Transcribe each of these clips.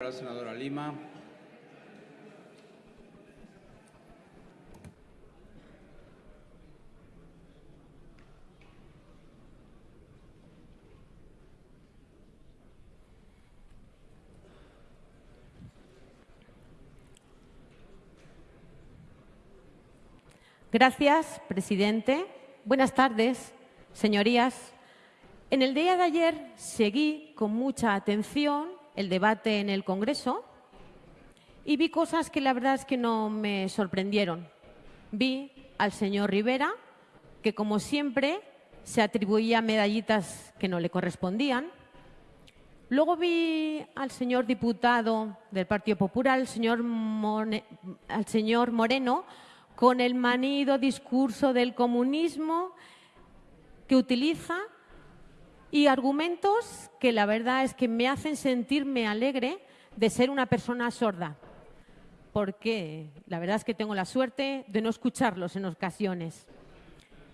La senadora Lima. Gracias, presidente. Buenas tardes, señorías. En el día de ayer seguí con mucha atención el debate en el Congreso y vi cosas que la verdad es que no me sorprendieron. Vi al señor Rivera, que como siempre se atribuía medallitas que no le correspondían. Luego vi al señor diputado del Partido Popular, señor, al señor Moreno, con el manido discurso del comunismo que utiliza y argumentos que la verdad es que me hacen sentirme alegre de ser una persona sorda, porque la verdad es que tengo la suerte de no escucharlos en ocasiones.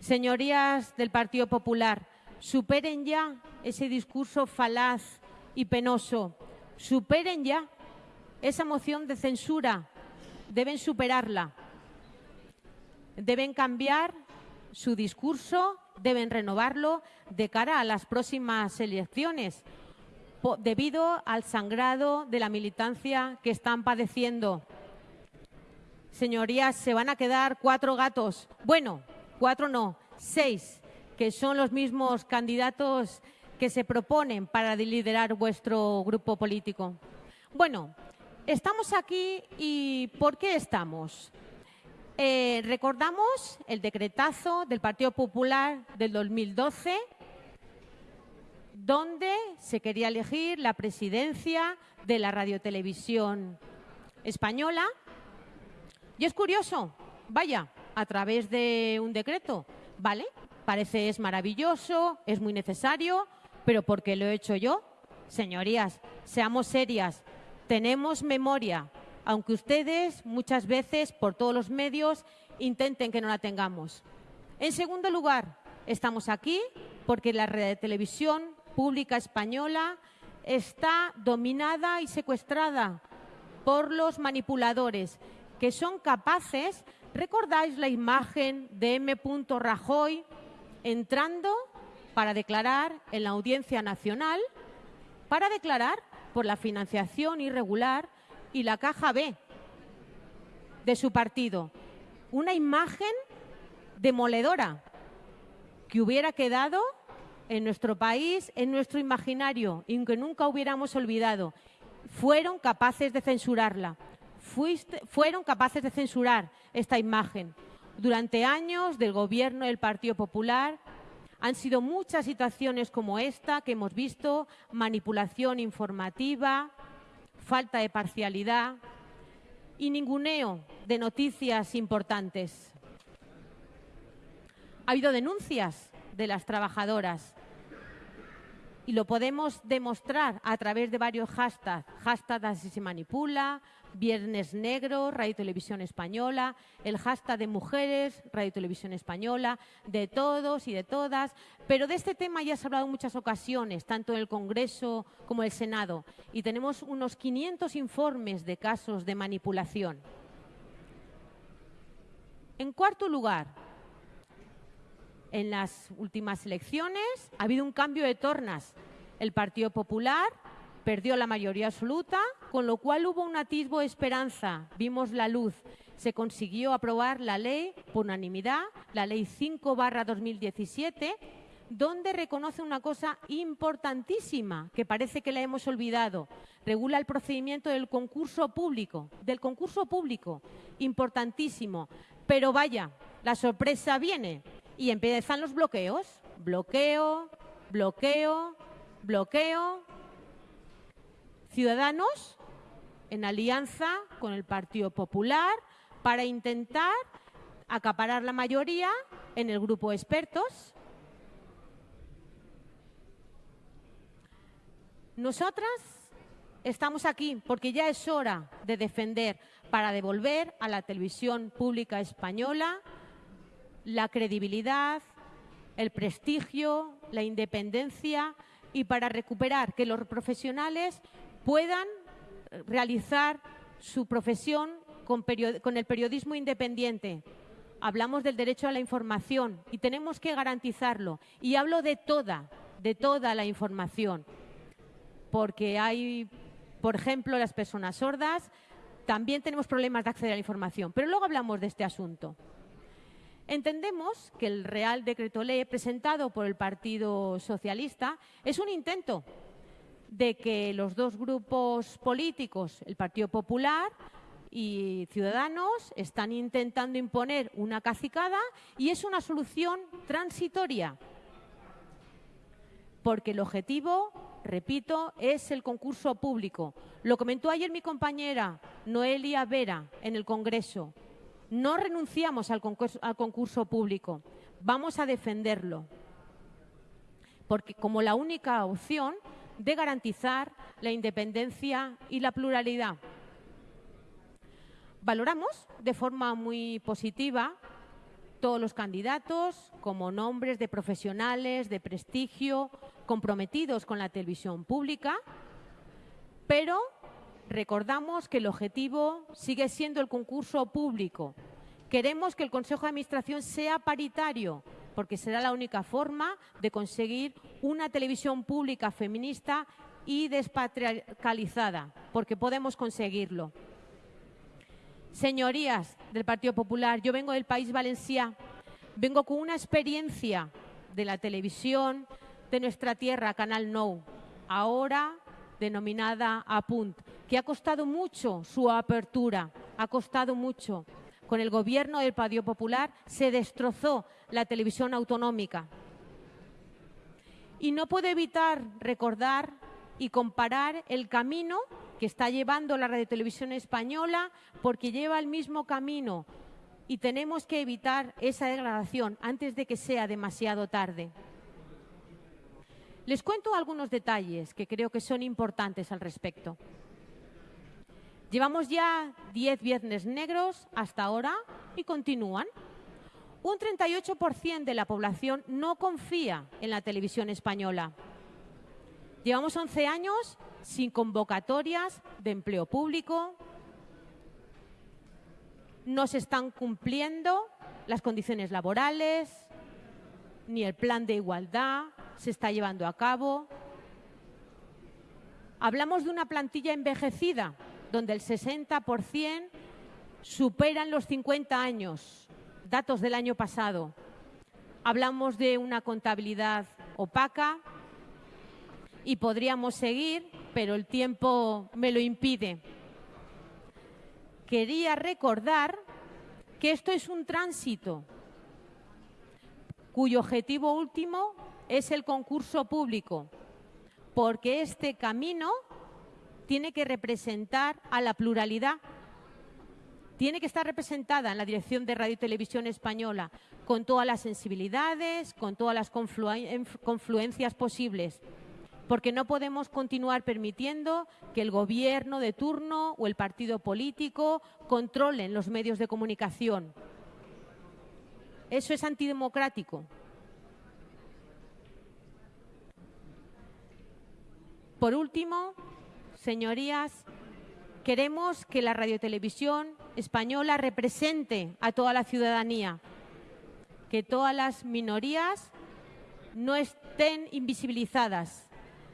Señorías del Partido Popular, superen ya ese discurso falaz y penoso, superen ya esa moción de censura, deben superarla. Deben cambiar su discurso, deben renovarlo de cara a las próximas elecciones, debido al sangrado de la militancia que están padeciendo. Señorías, se van a quedar cuatro gatos. Bueno, cuatro no, seis, que son los mismos candidatos que se proponen para liderar vuestro grupo político. Bueno, estamos aquí y ¿por qué estamos? Eh, recordamos el decretazo del Partido Popular del 2012, donde se quería elegir la presidencia de la radiotelevisión española. Y es curioso, vaya, a través de un decreto, ¿vale? Parece es maravilloso, es muy necesario, pero ¿por qué lo he hecho yo? Señorías, seamos serias, tenemos memoria, aunque ustedes muchas veces por todos los medios intenten que no la tengamos. En segundo lugar, estamos aquí porque la red de televisión pública española está dominada y secuestrada por los manipuladores que son capaces, ¿recordáis la imagen de M. Rajoy entrando para declarar en la Audiencia Nacional, para declarar por la financiación irregular y la caja B de su partido. Una imagen demoledora que hubiera quedado en nuestro país, en nuestro imaginario, y que nunca hubiéramos olvidado. Fueron capaces de censurarla. fueron capaces de censurar esta imagen. Durante años del gobierno del Partido Popular han sido muchas situaciones como esta que hemos visto, manipulación informativa, falta de parcialidad y ninguneo de noticias importantes. Ha habido denuncias de las trabajadoras y lo podemos demostrar a través de varios hashtags. Hashtag así se manipula, Viernes Negro, Radio Televisión Española, el hashtag de mujeres, Radio Televisión Española, de todos y de todas. Pero de este tema ya se ha hablado en muchas ocasiones, tanto en el Congreso como en el Senado, y tenemos unos 500 informes de casos de manipulación. En cuarto lugar, en las últimas elecciones ha habido un cambio de tornas. El Partido Popular perdió la mayoría absoluta, con lo cual hubo un atisbo de esperanza, vimos la luz. Se consiguió aprobar la ley por unanimidad, la ley 5 barra 2017, donde reconoce una cosa importantísima, que parece que la hemos olvidado. Regula el procedimiento del concurso público, del concurso público, importantísimo. Pero vaya, la sorpresa viene y empiezan los bloqueos. Bloqueo, bloqueo, bloqueo, Ciudadanos en alianza con el Partido Popular para intentar acaparar la mayoría en el grupo de expertos. Nosotras estamos aquí porque ya es hora de defender para devolver a la televisión pública española la credibilidad, el prestigio, la independencia y para recuperar que los profesionales puedan realizar su profesión con, con el periodismo independiente. Hablamos del derecho a la información y tenemos que garantizarlo. Y hablo de toda, de toda la información. Porque hay, por ejemplo, las personas sordas, también tenemos problemas de acceder a la información. Pero luego hablamos de este asunto. Entendemos que el Real Decreto Ley presentado por el Partido Socialista es un intento de que los dos grupos políticos, el Partido Popular y Ciudadanos, están intentando imponer una cacicada y es una solución transitoria. Porque el objetivo, repito, es el concurso público. Lo comentó ayer mi compañera Noelia Vera en el Congreso. No renunciamos al concurso, público, vamos a defenderlo, porque como la única opción de garantizar la independencia y la pluralidad. Valoramos de forma muy positiva todos los candidatos como nombres de profesionales de prestigio comprometidos con la televisión pública, pero Recordamos que el objetivo sigue siendo el concurso público. Queremos que el Consejo de Administración sea paritario, porque será la única forma de conseguir una televisión pública feminista y despatriarcalizada, porque podemos conseguirlo. Señorías del Partido Popular, yo vengo del País Valencià, vengo con una experiencia de la televisión de nuestra tierra, Canal Nou, ahora denominada APUNT que ha costado mucho su apertura, ha costado mucho. Con el gobierno del Partido Popular se destrozó la televisión autonómica. Y no puedo evitar recordar y comparar el camino que está llevando la radiotelevisión española porque lleva el mismo camino y tenemos que evitar esa degradación antes de que sea demasiado tarde. Les cuento algunos detalles que creo que son importantes al respecto. Llevamos ya 10 viernes negros hasta ahora y continúan. Un 38% de la población no confía en la televisión española. Llevamos 11 años sin convocatorias de empleo público. No se están cumpliendo las condiciones laborales, ni el plan de igualdad se está llevando a cabo. Hablamos de una plantilla envejecida donde el 60% superan los 50 años, datos del año pasado. Hablamos de una contabilidad opaca y podríamos seguir, pero el tiempo me lo impide. Quería recordar que esto es un tránsito cuyo objetivo último es el concurso público, porque este camino tiene que representar a la pluralidad. Tiene que estar representada en la dirección de Radio y Televisión Española con todas las sensibilidades, con todas las confluencias posibles porque no podemos continuar permitiendo que el gobierno de turno o el partido político controlen los medios de comunicación. Eso es antidemocrático. Por último, Señorías, queremos que la radiotelevisión española represente a toda la ciudadanía, que todas las minorías no estén invisibilizadas.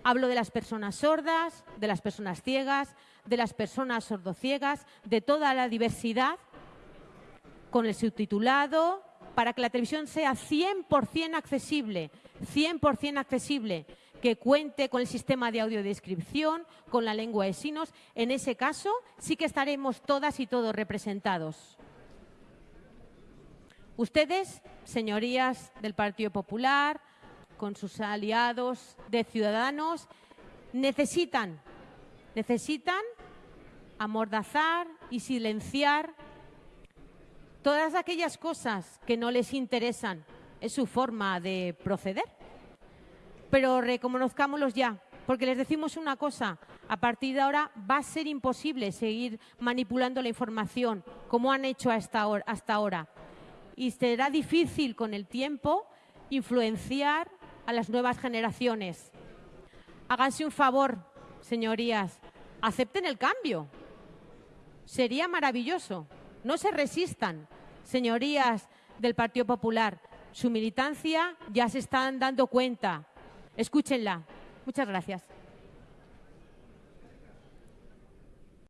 Hablo de las personas sordas, de las personas ciegas, de las personas sordociegas, de toda la diversidad, con el subtitulado, para que la televisión sea 100% accesible, 100% accesible que cuente con el sistema de audiodescripción, con la lengua de signos. En ese caso, sí que estaremos todas y todos representados. Ustedes, señorías del Partido Popular, con sus aliados de Ciudadanos, necesitan, necesitan amordazar y silenciar todas aquellas cosas que no les interesan. Es su forma de proceder pero reconozcámoslos ya, porque les decimos una cosa, a partir de ahora va a ser imposible seguir manipulando la información como han hecho hasta ahora. Y será difícil con el tiempo influenciar a las nuevas generaciones. Háganse un favor, señorías, acepten el cambio. Sería maravilloso. No se resistan, señorías del Partido Popular. Su militancia ya se están dando cuenta. Escúchenla. Muchas gracias.